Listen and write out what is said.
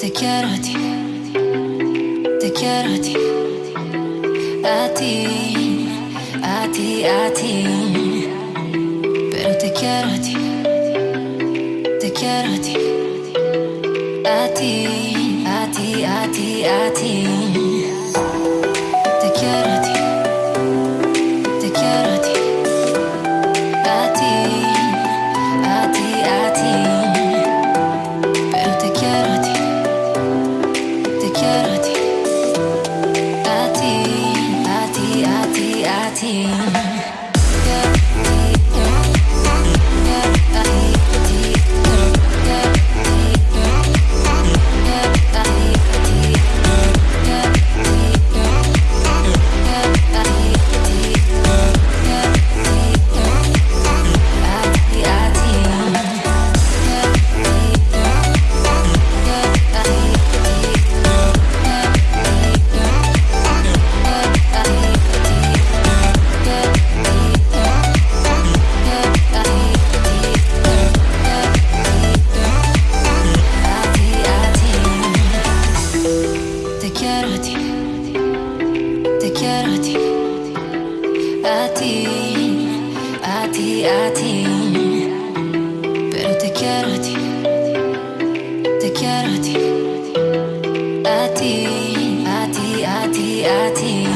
Te quiero a ti, te quiero a ti, a ti, a ti, a ti. Pero te quiero a ti, te quiero a ti, a ti, a ti, a ti, a ti. you. ti, a ti, a ti. Pero te quiero a ti, te quiero a ti, a ti, a ti, a ti, a ti.